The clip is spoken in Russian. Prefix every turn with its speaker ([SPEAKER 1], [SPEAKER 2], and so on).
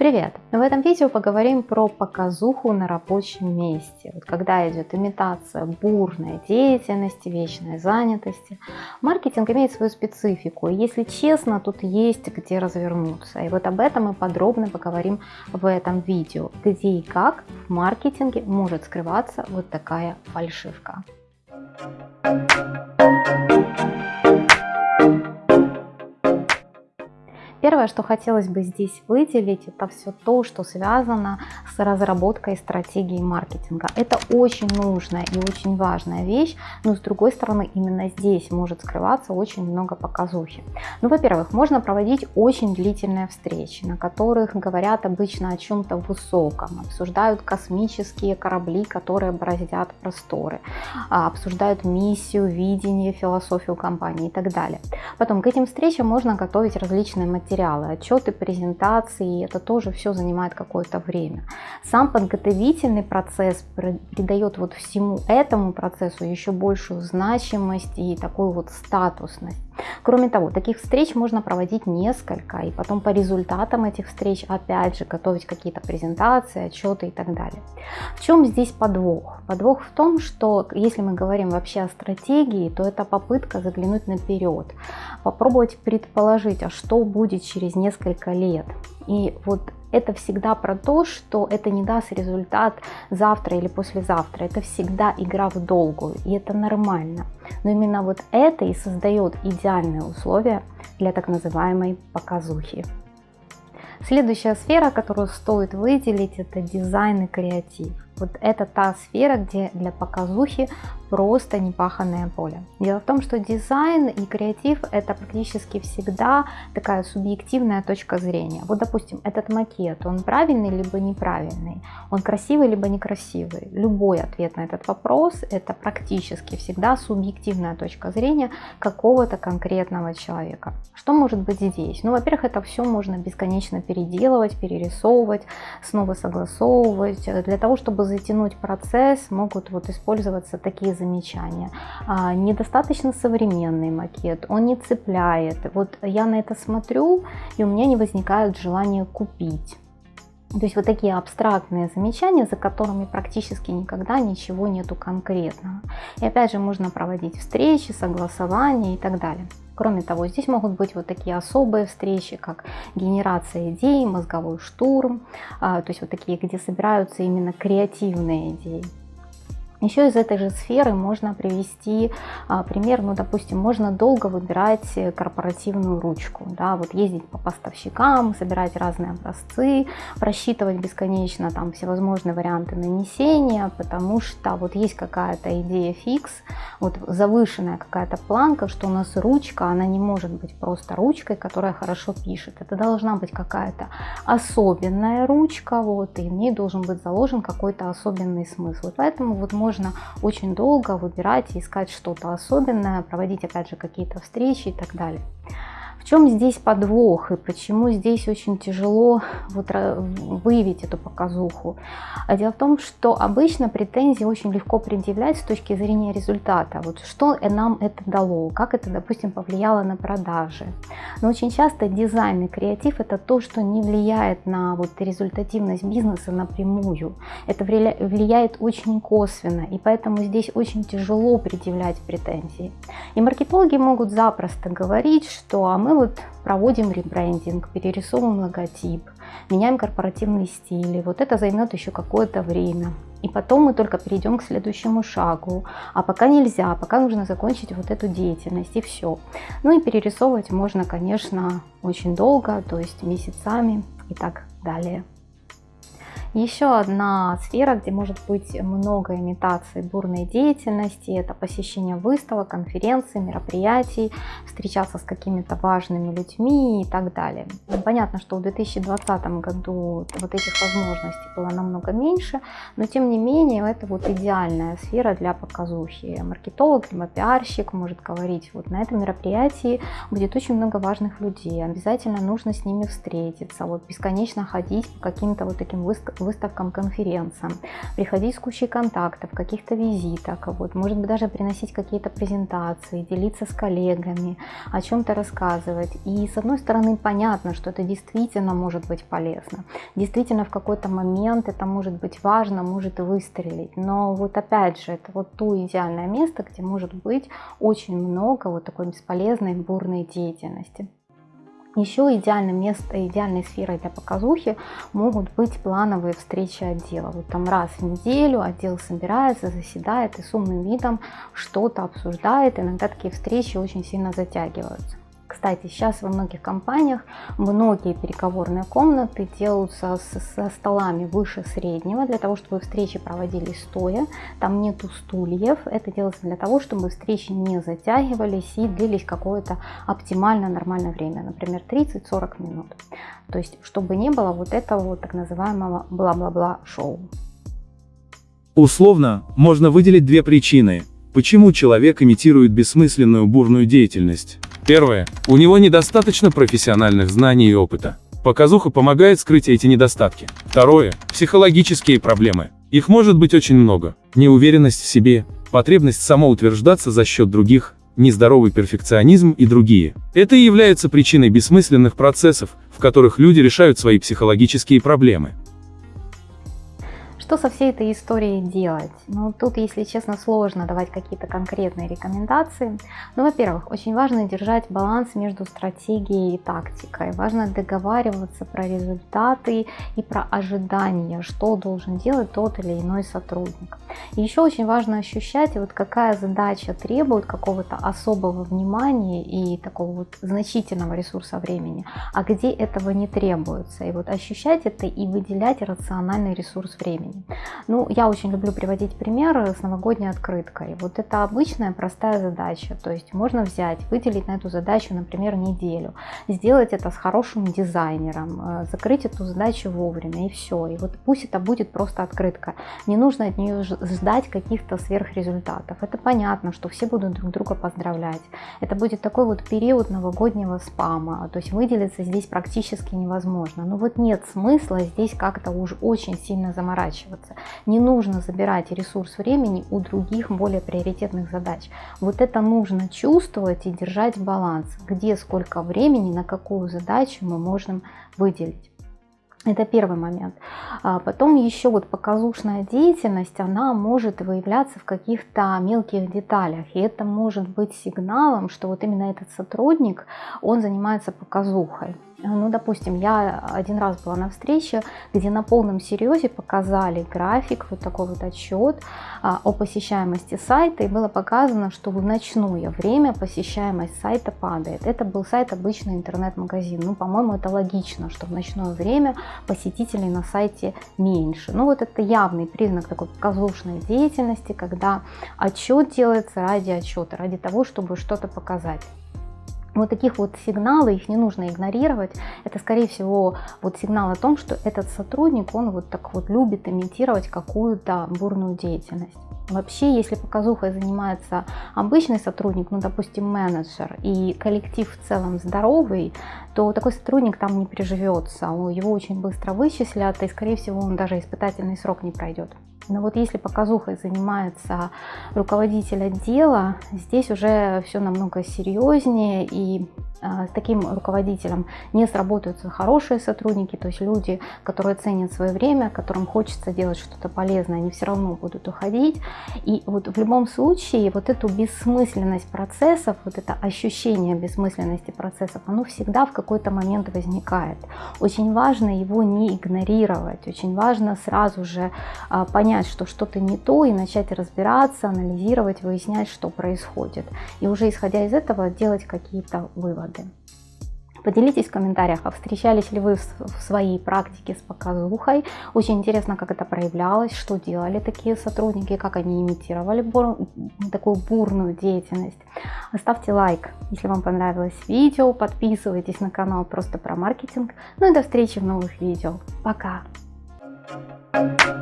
[SPEAKER 1] Привет! В этом видео поговорим про показуху на рабочем месте. Вот когда идет имитация бурной деятельности, вечной занятости. Маркетинг имеет свою специфику, и если честно, тут есть где развернуться. И вот об этом мы подробно поговорим в этом видео, где и как в маркетинге может скрываться вот такая фальшивка. Первое, что хотелось бы здесь выделить, это все то, что связано с разработкой стратегии маркетинга. Это очень нужная и очень важная вещь, но с другой стороны именно здесь может скрываться очень много показухи. Ну, во-первых, можно проводить очень длительные встречи, на которых говорят обычно о чем-то высоком, обсуждают космические корабли, которые бороздят просторы, а, обсуждают миссию, видение, философию компании и так далее. Потом к этим встречам можно готовить различные материалы материалы, отчеты, презентации, это тоже все занимает какое-то время. Сам подготовительный процесс придает вот всему этому процессу еще большую значимость и такую вот статусность. Кроме того, таких встреч можно проводить несколько, и потом по результатам этих встреч опять же готовить какие-то презентации, отчеты и так далее. В чем здесь подвох? Подвох в том, что если мы говорим вообще о стратегии, то это попытка заглянуть наперед, попробовать предположить, а что будет через несколько лет. И вот это всегда про то, что это не даст результат завтра или послезавтра. Это всегда игра в долгую, и это нормально. Но именно вот это и создает идеальные условия для так называемой показухи. Следующая сфера, которую стоит выделить, это дизайн и креатив. Вот это та сфера, где для показухи просто непаханное поле. Дело в том, что дизайн и креатив это практически всегда такая субъективная точка зрения. Вот, допустим, этот макет, он правильный либо неправильный, он красивый либо некрасивый. Любой ответ на этот вопрос это практически всегда субъективная точка зрения какого-то конкретного человека. Что может быть здесь? Ну, во-первых, это все можно бесконечно переделывать, перерисовывать, снова согласовывать, для того, чтобы затянуть процесс, могут вот использоваться такие замечания. А, недостаточно современный макет, он не цепляет. Вот я на это смотрю, и у меня не возникает желания купить. То есть вот такие абстрактные замечания, за которыми практически никогда ничего нету конкретного. И опять же можно проводить встречи, согласования и так далее. Кроме того, здесь могут быть вот такие особые встречи, как генерация идей, мозговой штурм, а, то есть вот такие, где собираются именно креативные идеи. Еще из этой же сферы можно привести а, пример, ну, допустим, можно долго выбирать корпоративную ручку, да, вот ездить по поставщикам, собирать разные образцы, просчитывать бесконечно там всевозможные варианты нанесения, потому что вот есть какая-то идея фикс, вот завышенная какая-то планка, что у нас ручка, она не может быть просто ручкой, которая хорошо пишет, это должна быть какая-то особенная ручка, вот, и в ней должен быть заложен какой-то особенный смысл, поэтому вот можно можно очень долго выбирать искать что-то особенное, проводить опять же какие-то встречи и так далее. В чем здесь подвох и почему здесь очень тяжело вот выявить эту показуху? А дело в том, что обычно претензии очень легко предъявлять с точки зрения результата. Вот что нам это дало, как это, допустим, повлияло на продажи. Но очень часто дизайн и креатив это то, что не влияет на вот результативность бизнеса напрямую. Это влияет очень косвенно, и поэтому здесь очень тяжело предъявлять претензии. И маркетологи могут запросто говорить, что а мы мы вот проводим ребрендинг, перерисовываем логотип, меняем корпоративный стиль. И вот это займет еще какое-то время. И потом мы только перейдем к следующему шагу. А пока нельзя, пока нужно закончить вот эту деятельность и все. Ну и перерисовывать можно, конечно, очень долго, то есть месяцами и так далее. Еще одна сфера, где может быть много имитаций бурной деятельности, это посещение выставок, конференций, мероприятий, встречаться с какими-то важными людьми и так далее. Понятно, что в 2020 году вот этих возможностей было намного меньше, но тем не менее это вот идеальная сфера для показухи. Маркетолог либо пиарщик может говорить, вот на этом мероприятии будет очень много важных людей, обязательно нужно с ними встретиться, вот бесконечно ходить по каким-то вот таким выставкам выставкам, конференциям, приходить с кучей контактов, каких-то визиток, вот, может быть даже приносить какие-то презентации, делиться с коллегами, о чем-то рассказывать. И с одной стороны понятно, что это действительно может быть полезно, действительно в какой-то момент это может быть важно, может выстрелить, но вот опять же это вот то идеальное место, где может быть очень много вот такой бесполезной бурной деятельности. Еще идеальным местом, идеальной сферой для показухи могут быть плановые встречи отдела. Вот там раз в неделю отдел собирается, заседает и с умным видом что-то обсуждает. Иногда такие встречи очень сильно затягиваются. Кстати, сейчас во многих компаниях многие переговорные комнаты делаются со столами выше среднего, для того, чтобы встречи проводились стоя. Там нету стульев. Это делается для того, чтобы встречи не затягивались и длились какое-то оптимально нормальное время, например, 30-40 минут. То есть, чтобы не было вот этого вот так называемого бла-бла-бла шоу.
[SPEAKER 2] Условно, можно выделить две причины, почему человек имитирует бессмысленную бурную деятельность. Первое. У него недостаточно профессиональных знаний и опыта. Показуха помогает скрыть эти недостатки. Второе. Психологические проблемы. Их может быть очень много. Неуверенность в себе, потребность самоутверждаться за счет других, нездоровый перфекционизм и другие. Это и является причиной бессмысленных процессов, в которых люди решают свои психологические проблемы.
[SPEAKER 1] Что со всей этой историей делать? Ну, тут, если честно, сложно давать какие-то конкретные рекомендации. Ну, во-первых, очень важно держать баланс между стратегией и тактикой. Важно договариваться про результаты и про ожидания, что должен делать тот или иной сотрудник. И еще очень важно ощущать, вот какая задача требует какого-то особого внимания и такого вот значительного ресурса времени, а где этого не требуется. И вот ощущать это и выделять рациональный ресурс времени. Ну, я очень люблю приводить примеры с новогодней открыткой. Вот это обычная простая задача. То есть можно взять, выделить на эту задачу, например, неделю, сделать это с хорошим дизайнером, э, закрыть эту задачу вовремя и все. И вот пусть это будет просто открытка. Не нужно от нее ждать каких-то сверхрезультатов. Это понятно, что все будут друг друга поздравлять. Это будет такой вот период новогоднего спама. То есть выделиться здесь практически невозможно. Но вот нет смысла здесь как-то уж очень сильно заморачиваться заморачиваться. Не нужно забирать ресурс времени у других более приоритетных задач. Вот это нужно чувствовать и держать баланс, где сколько времени на какую задачу мы можем выделить. Это первый момент. А потом еще вот показушная деятельность, она может выявляться в каких-то мелких деталях. И это может быть сигналом, что вот именно этот сотрудник, он занимается показухой. Ну, допустим, я один раз была на встрече, где на полном серьезе показали график, вот такой вот отчет а, о посещаемости сайта, и было показано, что в ночное время посещаемость сайта падает. Это был сайт обычный интернет-магазин. Ну, по-моему, это логично, что в ночное время посетителей на сайте меньше. Ну, вот это явный признак такой показушной деятельности, когда отчет делается ради отчета, ради того, чтобы что-то показать. Вот таких вот сигналы, их не нужно игнорировать. Это, скорее всего, вот сигнал о том, что этот сотрудник, он вот так вот любит имитировать какую-то бурную деятельность. Вообще, если показухой занимается обычный сотрудник, ну, допустим, менеджер, и коллектив в целом здоровый, то такой сотрудник там не приживется, его очень быстро вычислят, и, скорее всего, он даже испытательный срок не пройдет. Но вот если показухой занимается руководитель отдела, здесь уже все намного серьезнее и с таким руководителем не сработаются хорошие сотрудники, то есть люди, которые ценят свое время, которым хочется делать что-то полезное, они все равно будут уходить. И вот в любом случае вот эту бессмысленность процессов, вот это ощущение бессмысленности процессов, оно всегда в какой-то момент возникает. Очень важно его не игнорировать, очень важно сразу же а, понять, что что-то не то и начать разбираться, анализировать, выяснять, что происходит. И уже исходя из этого делать какие-то выводы выводы. Поделитесь в комментариях, а встречались ли вы в своей практике с показухой. Очень интересно, как это проявлялось, что делали такие сотрудники, как они имитировали бур... такую бурную деятельность. Оставьте лайк, если вам понравилось видео, подписывайтесь на канал просто про маркетинг. Ну и до встречи в новых видео. Пока! Thank you.